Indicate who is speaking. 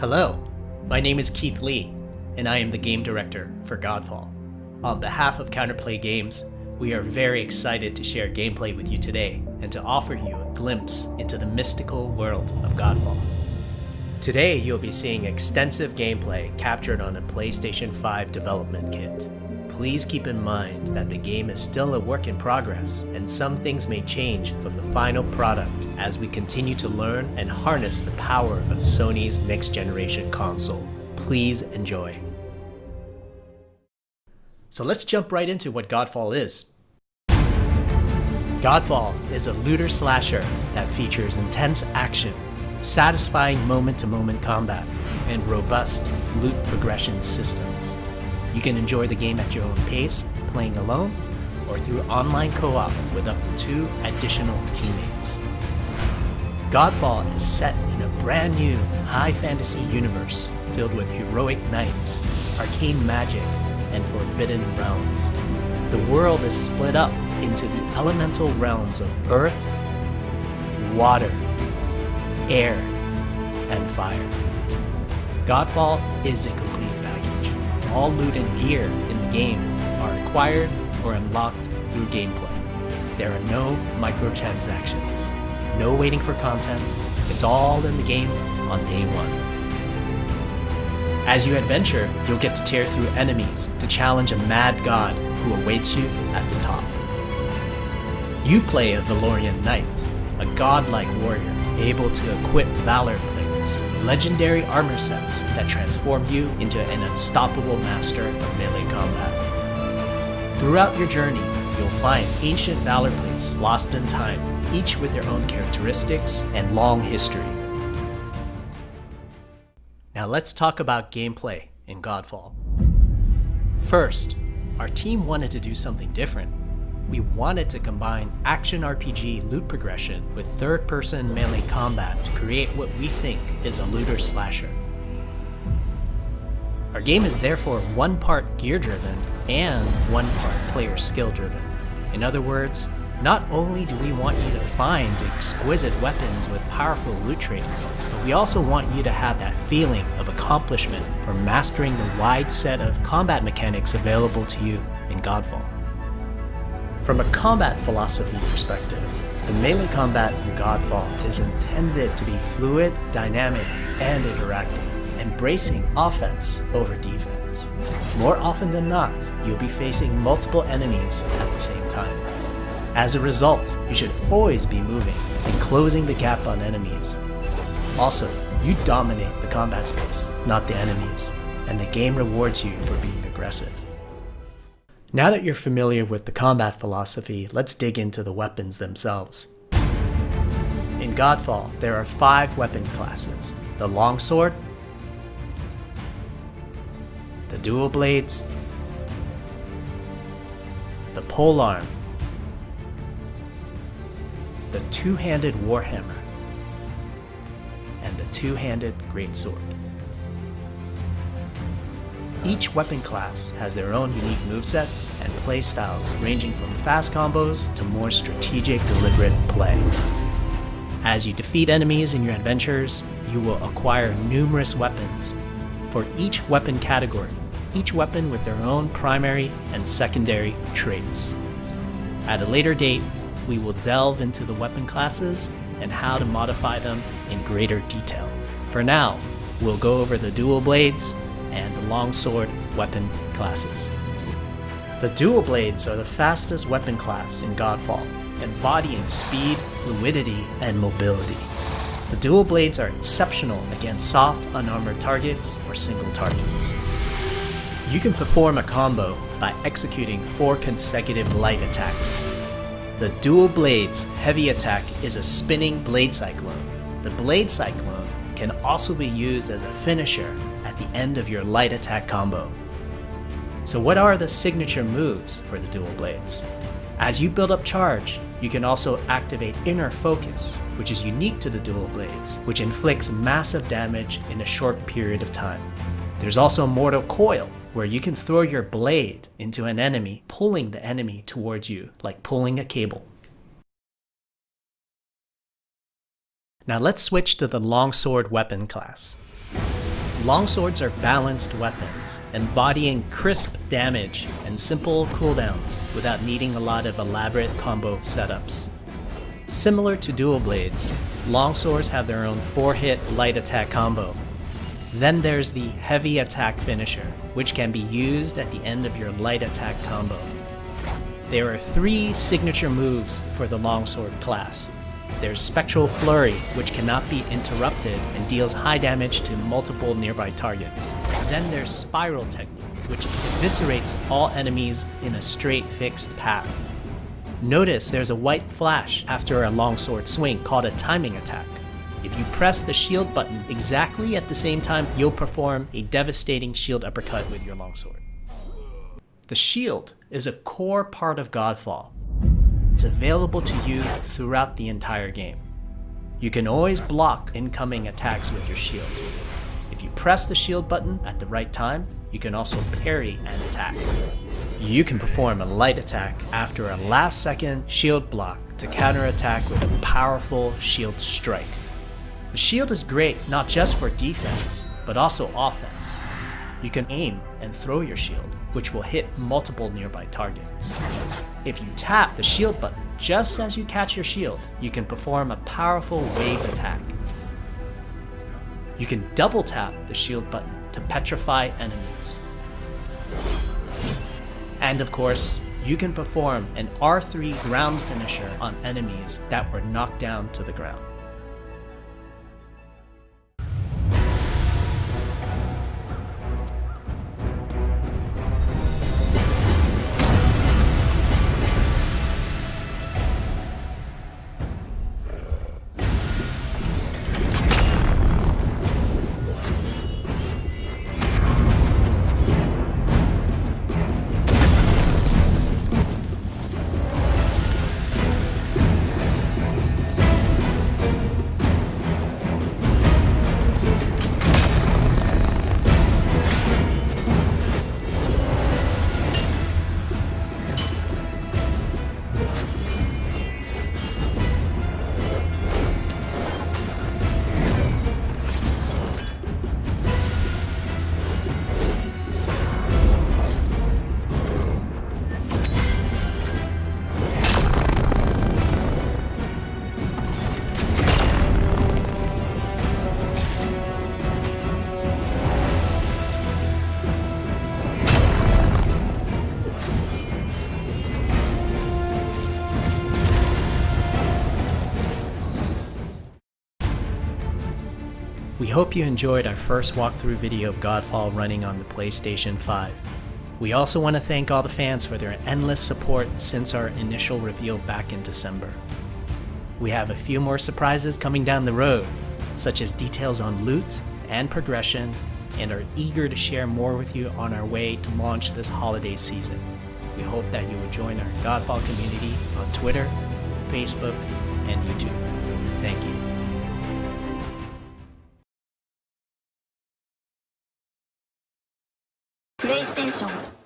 Speaker 1: Hello, my name is Keith Lee, and I am the game director for Godfall. On behalf of Counterplay Games, we are very excited to share gameplay with you today and to offer you a glimpse into the mystical world of Godfall. Today, you'll be seeing extensive gameplay captured on a PlayStation 5 development kit. Please keep in mind that the game is still a work in progress, and some things may change from the final product as we continue to learn and harness the power of Sony's next generation console. Please enjoy. So let's jump right into what Godfall is. Godfall is a looter slasher that features intense action, satisfying moment-to-moment combat, and robust loot progression systems. You can enjoy the game at your own pace, playing alone, or through online co-op with up to two additional teammates. Godfall is set in a brand new high fantasy universe filled with heroic knights, arcane magic, and forbidden realms. The world is split up into the elemental realms of earth, water, air, and fire. Godfall is a. All loot and gear in the game are acquired or unlocked through gameplay. There are no microtransactions, no waiting for content, it's all in the game on day one. As you adventure, you'll get to tear through enemies to challenge a mad god who awaits you at the top. You play a Valorian Knight, a godlike warrior able to equip Valor legendary armor sets that transform you into an unstoppable master of melee combat. Throughout your journey, you'll find ancient Valor plates lost in time, each with their own characteristics and long history. Now let's talk about gameplay in Godfall. First, our team wanted to do something different. We wanted to combine action RPG loot progression with third-person melee combat to create what we think is a looter slasher. Our game is therefore one part gear-driven and one part player skill-driven. In other words, not only do we want you to find exquisite weapons with powerful loot traits, but we also want you to have that feeling of accomplishment for mastering the wide set of combat mechanics available to you in Godfall. From a combat philosophy perspective, the melee combat in Godfall is intended to be fluid, dynamic, and interactive, embracing offense over defense. More often than not, you'll be facing multiple enemies at the same time. As a result, you should always be moving and closing the gap on enemies. Also, you dominate the combat space, not the enemies, and the game rewards you for being aggressive. Now that you're familiar with the combat philosophy, let's dig into the weapons themselves. In Godfall, there are five weapon classes. The Longsword, the Dual Blades, the Polearm, the two-handed Warhammer, and the two-handed Greatsword. Each weapon class has their own unique movesets and play styles ranging from fast combos to more strategic, deliberate play. As you defeat enemies in your adventures, you will acquire numerous weapons. For each weapon category, each weapon with their own primary and secondary traits. At a later date, we will delve into the weapon classes and how to modify them in greater detail. For now, we'll go over the dual blades and the longsword weapon classes. The dual blades are the fastest weapon class in Godfall, embodying speed, fluidity, and mobility. The dual blades are exceptional against soft, unarmored targets or single targets. You can perform a combo by executing four consecutive light attacks, the Dual Blades heavy attack is a spinning Blade Cyclone. The Blade Cyclone can also be used as a finisher at the end of your light attack combo. So what are the signature moves for the Dual Blades? As you build up charge, you can also activate Inner Focus, which is unique to the Dual Blades, which inflicts massive damage in a short period of time. There's also Mortal Coil, where you can throw your blade into an enemy, pulling the enemy towards you, like pulling a cable. Now let's switch to the longsword weapon class. Longswords are balanced weapons, embodying crisp damage and simple cooldowns without needing a lot of elaborate combo setups. Similar to dual blades, longswords have their own 4-hit light attack combo. Then there's the heavy attack finisher, which can be used at the end of your light attack combo. There are three signature moves for the longsword class, there's Spectral Flurry, which cannot be interrupted and deals high damage to multiple nearby targets. Then there's Spiral Technique, which eviscerates all enemies in a straight fixed path. Notice there's a white flash after a longsword swing called a timing attack. If you press the shield button exactly at the same time, you'll perform a devastating shield uppercut with your longsword. The shield is a core part of Godfall, it's available to you throughout the entire game. You can always block incoming attacks with your shield. If you press the shield button at the right time, you can also parry an attack. You can perform a light attack after a last second shield block to counterattack with a powerful shield strike. The shield is great not just for defense, but also offense. You can aim and throw your shield, which will hit multiple nearby targets. If you tap the shield button just as you catch your shield, you can perform a powerful wave attack. You can double tap the shield button to petrify enemies. And of course, you can perform an R3 ground finisher on enemies that were knocked down to the ground. We hope you enjoyed our first walkthrough video of Godfall running on the PlayStation 5. We also want to thank all the fans for their endless support since our initial reveal back in December. We have a few more surprises coming down the road, such as details on loot and progression, and are eager to share more with you on our way to launch this holiday season. We hope that you will join our Godfall community on Twitter, Facebook, and YouTube. Thank you.
Speaker 2: PlayStation